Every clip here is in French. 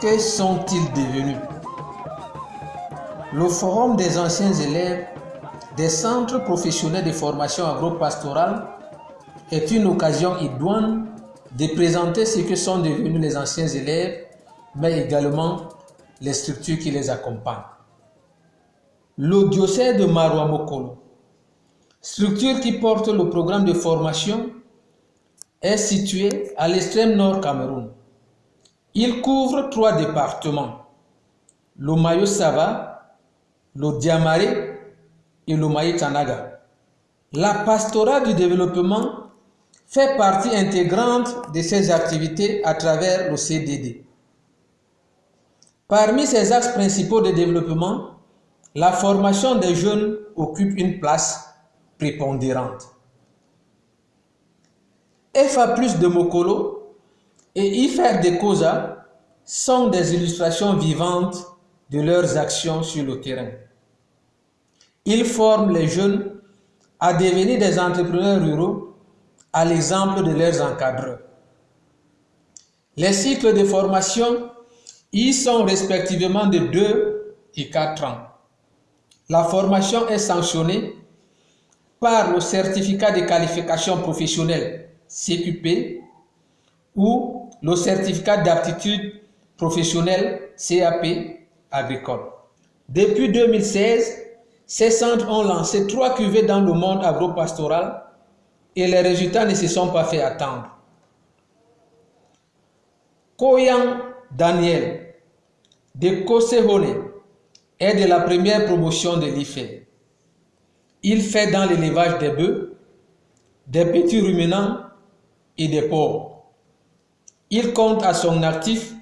que sont-ils devenus? Le Forum des anciens élèves des centres professionnels de formation agro-pastorale est une occasion idoine de présenter ce que sont devenus les anciens élèves, mais également les structures qui les accompagnent. Le diocèse de Marouamokolo, structure qui porte le programme de formation, est situé à l'extrême nord Cameroun. Il couvre trois départements, le Mayo-Sava, le Diamaré et le Maïtanaga. La pastorale du développement fait partie intégrante de ces activités à travers le CDD. Parmi ces axes principaux de développement, la formation des jeunes occupe une place prépondérante. FA plus de Mokolo et IFER de COSA sont des illustrations vivantes de leurs actions sur le terrain. Ils forment les jeunes à devenir des entrepreneurs ruraux à l'exemple de leurs encadreurs. Les cycles de formation y sont respectivement de 2 et 4 ans. La formation est sanctionnée par le certificat de qualification professionnelle CQP ou le certificat d'aptitude professionnelle CAP agricole. Depuis 2016, ces centres ont lancé trois cuvées dans le monde agro-pastoral et les résultats ne se sont pas fait attendre. Koyang Daniel de Kosehone est de la première promotion de l'IFE. Il fait dans l'élevage des bœufs, des petits ruminants et des porcs. Il compte à son actif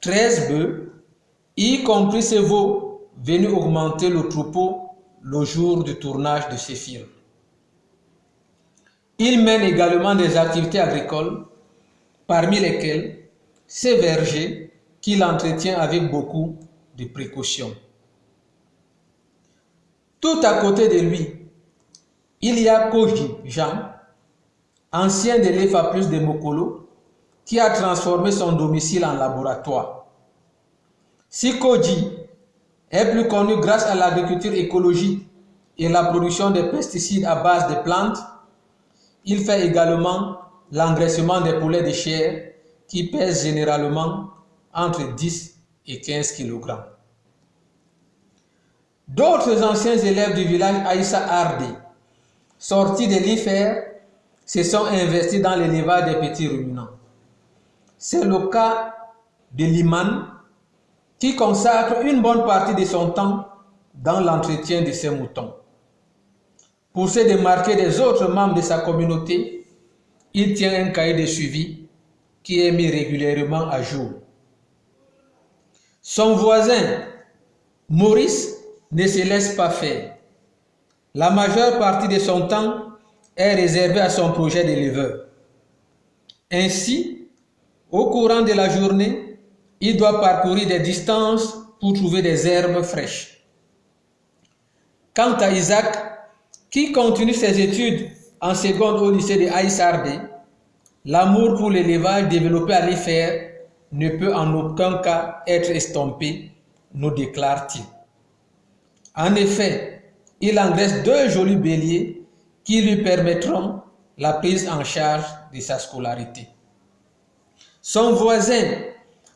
13 bœufs, y compris ses veaux venus augmenter le troupeau le jour du tournage de ses films. Il mène également des activités agricoles, parmi lesquelles ses vergers qu'il entretient avec beaucoup de précautions. Tout à côté de lui, il y a Koji Jean, ancien de l'EFA plus de Mokolo, qui a transformé son domicile en laboratoire. Si Koji est plus connu grâce à l'agriculture écologique et la production de pesticides à base de plantes, il fait également l'engraissement des poulets de chair qui pèsent généralement entre 10 et 15 kg. D'autres anciens élèves du village Aïssa Ardi, sortis de l'IFER, se sont investis dans l'élevage des petits ruminants. C'est le cas de Liman, qui consacre une bonne partie de son temps dans l'entretien de ses moutons. Pour se démarquer des autres membres de sa communauté, il tient un cahier de suivi qui est mis régulièrement à jour. Son voisin, Maurice, ne se laisse pas faire. La majeure partie de son temps est réservée à son projet d'éleveur. Ainsi, au courant de la journée, il doit parcourir des distances pour trouver des herbes fraîches. Quant à Isaac, qui continue ses études en seconde au lycée de Aïsardé, l'amour pour l'élevage développé à l'IFER ne peut en aucun cas être estompé, nous déclare-t-il. En effet, il engraisse deux jolis béliers qui lui permettront la prise en charge de sa scolarité. Son voisin,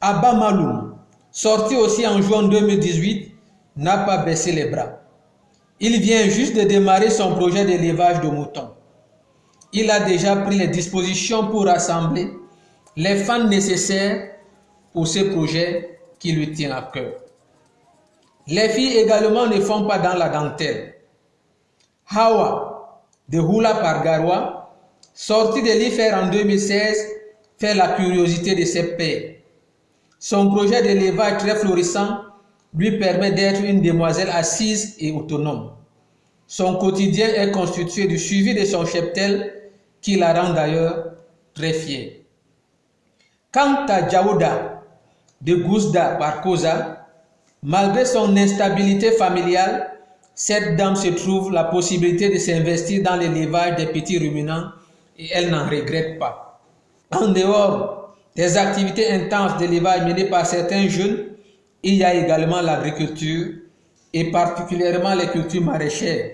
Abba Maloum, sorti aussi en juin 2018, n'a pas baissé les bras. Il vient juste de démarrer son projet d'élevage de moutons. Il a déjà pris les dispositions pour rassembler les fans nécessaires pour ce projet qui lui tient à cœur. Les filles également ne font pas dans la dentelle. Hawa, de Hula Pargarois, sorti de l'IFER en 2016, fait la curiosité de ses pères. Son projet d'élevage très florissant lui permet d'être une demoiselle assise et autonome. Son quotidien est constitué du suivi de son cheptel qui la rend d'ailleurs très fière. Quant à Djaouda de Gouzda Parkoza, malgré son instabilité familiale, cette dame se trouve la possibilité de s'investir dans l'élevage des petits ruminants et elle n'en regrette pas. En dehors des activités intenses d'élevage menées par certains jeunes, il y a également l'agriculture et particulièrement les cultures maraîchères.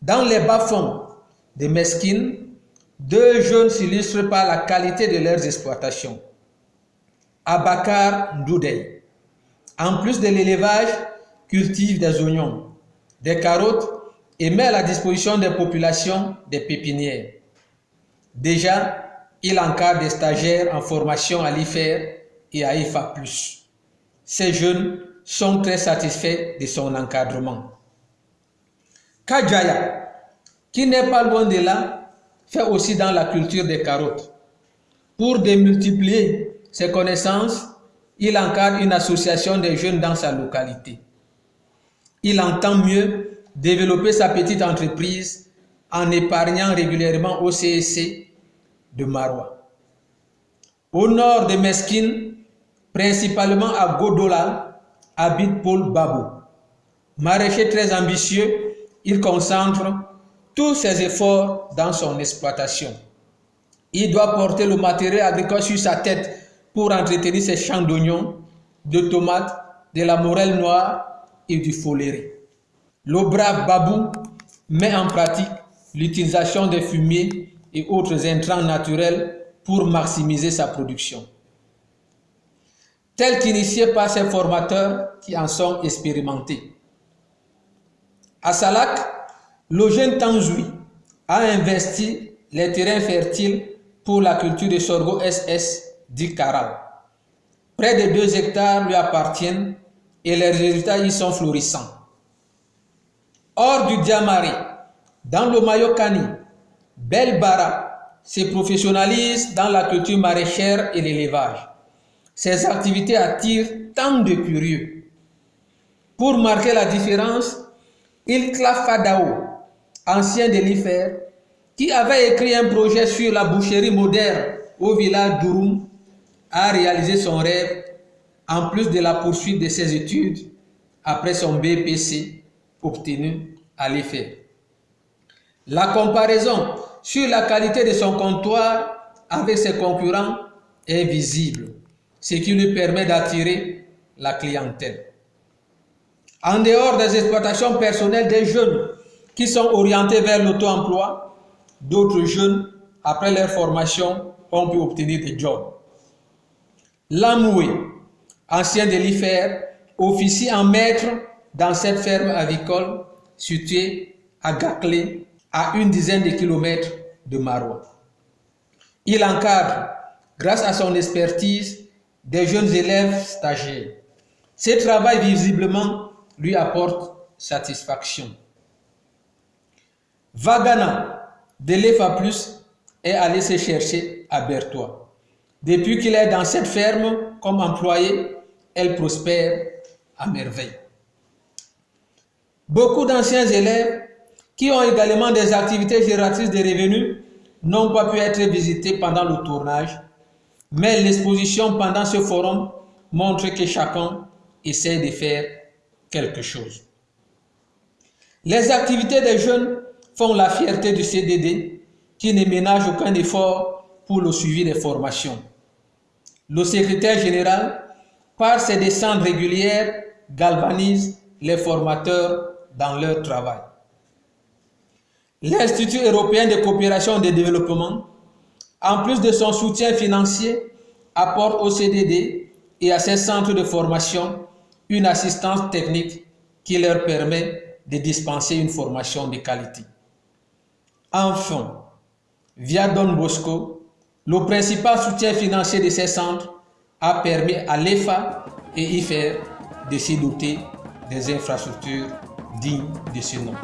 Dans les bas-fonds des Mesquines, deux jeunes s'illustrent par la qualité de leurs exploitations. Abakar Ndoudey, en plus de l'élevage, cultive des oignons, des carottes et met à la disposition des populations des pépinières. Déjà, il encadre des stagiaires en formation à l'IFER et à IFA+. Ces jeunes sont très satisfaits de son encadrement. Kajaya, qui n'est pas loin de là, fait aussi dans la culture des carottes. Pour démultiplier ses connaissances, il encadre une association des jeunes dans sa localité. Il entend mieux développer sa petite entreprise en épargnant régulièrement au CSC de Marois. Au nord de Mesquine, principalement à Godola, habite Paul Babou. Maraîcher très ambitieux, il concentre tous ses efforts dans son exploitation. Il doit porter le matériel agricole sur sa tête pour entretenir ses champs d'oignons, de tomates, de la morelle noire et du foléré. Le brave Babou met en pratique l'utilisation des fumiers et autres intrants naturels pour maximiser sa production. Tel qu'initié par ses formateurs qui en sont expérimentés. À Salak, le jeune Tanzoui a investi les terrains fertiles pour la culture de sorgho SS dit Caral. Près de 2 hectares lui appartiennent et les résultats y sont florissants. Hors du Diamari, dans le Mayokani, Belbara se professionnalise dans la culture maraîchère et l'élevage. Ses activités attirent tant de curieux. Pour marquer la différence, il Fadao, ancien de l'IFER, qui avait écrit un projet sur la boucherie moderne au village d'Ouroum, a réalisé son rêve en plus de la poursuite de ses études après son BPC obtenu à l'IFER. La comparaison sur la qualité de son comptoir avec ses concurrents est visible, ce qui lui permet d'attirer la clientèle. En dehors des exploitations personnelles des jeunes qui sont orientés vers l'auto-emploi, d'autres jeunes, après leur formation, ont pu obtenir des jobs. Lamoué, ancien de l'IFER, officie en maître dans cette ferme avicole située à Gaclé, à une dizaine de kilomètres de Marois. Il encadre, grâce à son expertise, des jeunes élèves stagiaires. Ce travail visiblement lui apporte satisfaction. Vagana de l'EFA+, est allé se chercher à Bertois. Depuis qu'il est dans cette ferme comme employé, elle prospère à merveille. Beaucoup d'anciens élèves qui ont également des activités génératrices de revenus n'ont pas pu être visités pendant le tournage, mais l'exposition pendant ce forum montre que chacun essaie de faire quelque chose. Les activités des jeunes font la fierté du CDD qui ne ménage aucun effort pour le suivi des formations. Le secrétaire général, par ses descentes régulières, galvanise les formateurs dans leur travail. L'Institut européen de coopération et de développement, en plus de son soutien financier, apporte au CDD et à ses centres de formation une assistance technique qui leur permet de dispenser une formation de qualité. Enfin, via Don Bosco, le principal soutien financier de ces centres a permis à l'EFA et IFER de s'y doter des infrastructures dignes de ce nom.